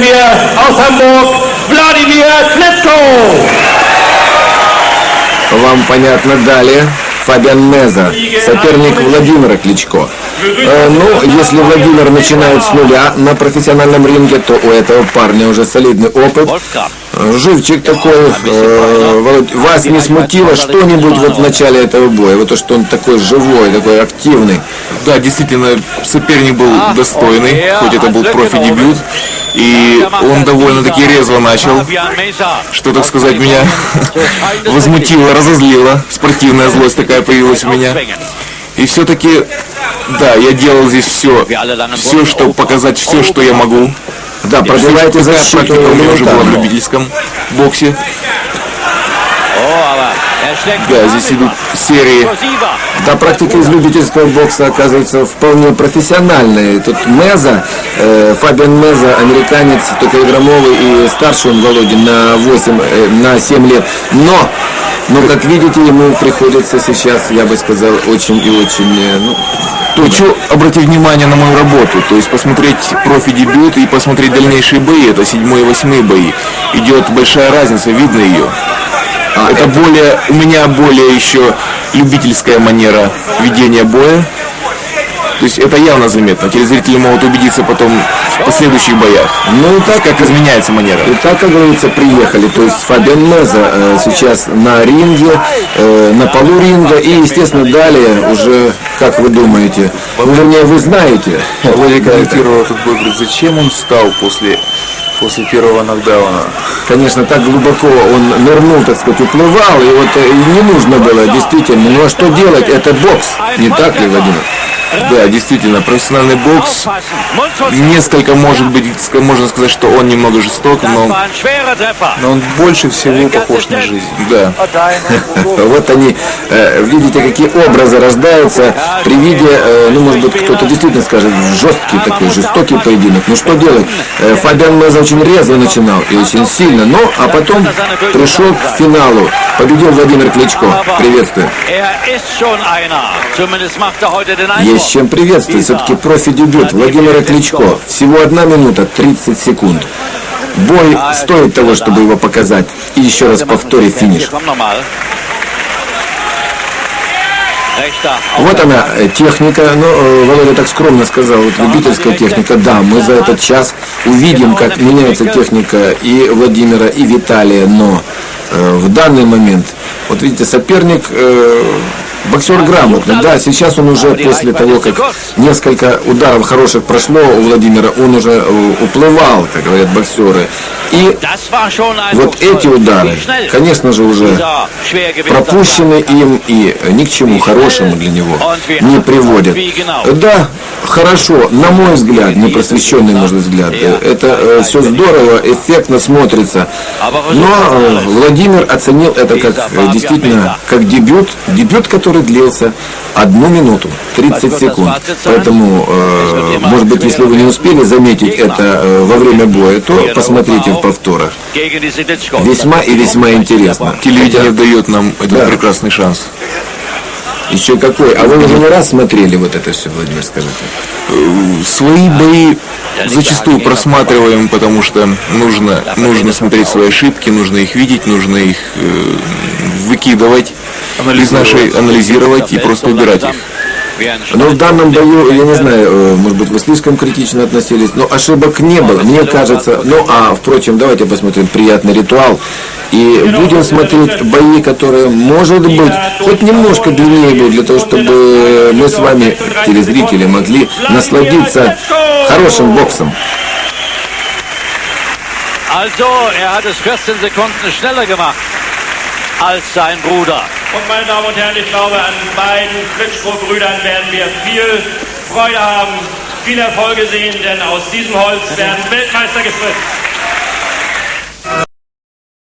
wir aus Hamburg Wladimir Klitschko. Вам понятно далее. Фабиан Меза, соперник Владимира Кличко. Э, ну, если Владимир начинает с нуля на профессиональном ринге, то у этого парня уже солидный опыт. Э, Живчик такой. Э, вас не смутило что-нибудь вот в начале этого боя? Вот то, что он такой живой, такой активный. Да, действительно, соперник был достойный, хоть это был профи-дебют. И он довольно-таки резво начал, что, так сказать, меня возмутило, разозлило. Спортивная злость такая появилась у меня. И все-таки, да, я делал здесь все, все, чтобы показать все, что я могу. Да, пробиваете Такая защиту практика у меня уже была в любительском боксе. Да, здесь идут серии. Да, практика из любительского бокса оказывается вполне профессиональной. Тут Меза, э, Фабиан Меза, американец, только игромовый и старше он Володин на 8, э, на 7 лет. Но, но как видите, ему приходится сейчас, я бы сказал, очень и очень, э, ну, Хочу обратить внимание на мою работу, то есть посмотреть профи-дебют и посмотреть дальнейшие бои, это седьмой и восьмые бои. Идет большая разница, видно ее. Это более, у меня более еще любительская манера ведения боя. То есть это явно заметно. Телезрители могут убедиться потом в последующих боях. ну и так, Как изменяется манера. И так, как говорится, приехали. То есть Фабиан Меза э, сейчас на ринге, э, на полу ринга. И, естественно, далее уже, как вы думаете, ну, вернее, вы знаете, это. комментировал этот бой, говорит, зачем он встал после, после первого нокдауна? Конечно, так глубоко он нырнул, так сказать, уплывал, и вот э, и не нужно было, действительно. Ну а что делать? Это бокс, не так ли, Владимир? Да, действительно, профессиональный бокс. Несколько, может быть, можно сказать, что он немного жесток, но, но он больше всего похож на жизнь. Да. Вот они, э, видите, какие образы рождаются при виде, э, ну, может быть, кто-то действительно скажет, жесткий такой, жестокий поединок. Ну, что делать? Э, Фабиан Меза очень резво начинал и очень сильно, но, а потом пришел к финалу. Победил Владимир Кличко. Приветствую. Есть чем приветствовать. Все-таки профи-дебют Владимира Кличко. Всего одна минута 30 секунд. Бой стоит того, чтобы его показать. И еще раз повторю финиш. Вот она, э, техника. Ну, э, Володя так скромно сказал, вот любительская техника. Да, мы за этот час увидим, как меняется техника и Владимира, и Виталия. Но э, в данный момент, вот видите, соперник э, боксер грамотный. Да, сейчас он уже после того, как несколько ударов хороших прошло у Владимира, он уже э, уплывал, как говорят боксеры. И вот эти удары, конечно же, уже пропущены им и ни к чему хорошему для него не приводят. Да, хорошо, на мой взгляд, непросвещенный, может взгляд, э, это все здорово, эффектно смотрится. Но э, Владимир оценил это как э, действительно как дебют, дебют, который длился одну минуту, 30 секунд. Поэтому, э, может быть, если вы не успели заметить это э, во время боя, то посмотрите повторах. Весьма и весьма интересно. Телевидение дает нам этот Да. прекрасный шанс. Еще какой? А вы уже не раз смотрели вот это все, Владимир, скажите? Свои бои зачастую просматриваем, потому что нужно, нужно смотреть свои ошибки, нужно их видеть, нужно их э, выкидывать из нашей, анализировать и просто убирать их. Но в данном бою, я не знаю, э, может быть, вы слишком критично относились, но ошибок не было, мне кажется. Ну, а, впрочем, давайте посмотрим приятный ритуал. И будем смотреть бои, которые, может быть, хоть немножко длиннее будут, для того, чтобы мы с вами, телезрители, могли насладиться хорошим боксом. Also, er hat es 14 Sekunden schneller gemacht als sein Bruder. Und meine Damen und Herren, ich glaube, an beiden Klitschko-Brüdern werden wir viel Freude haben, viel Erfolge sehen, denn aus diesem Holz werden Weltmeister gefrisst.